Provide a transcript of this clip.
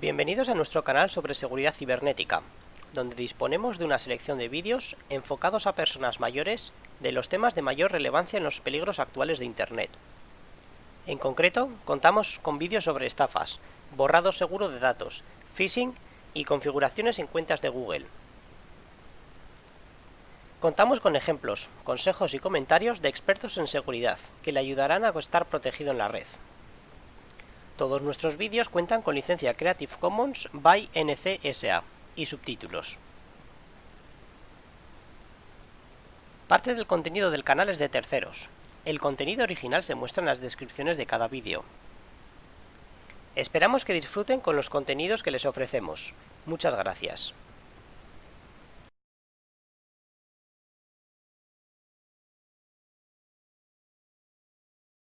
Bienvenidos a nuestro canal sobre seguridad cibernética, donde disponemos de una selección de vídeos enfocados a personas mayores de los temas de mayor relevancia en los peligros actuales de Internet. En concreto, contamos con vídeos sobre estafas, borrado seguro de datos, phishing y configuraciones en cuentas de Google. Contamos con ejemplos, consejos y comentarios de expertos en seguridad que le ayudarán a estar protegido en la red. Todos nuestros vídeos cuentan con licencia Creative Commons by NC SA y subtítulos. Parte del contenido del canal es de terceros. El contenido original se muestra en las descripciones de cada vídeo. Esperamos que disfruten con los contenidos que les ofrecemos. Muchas gracias.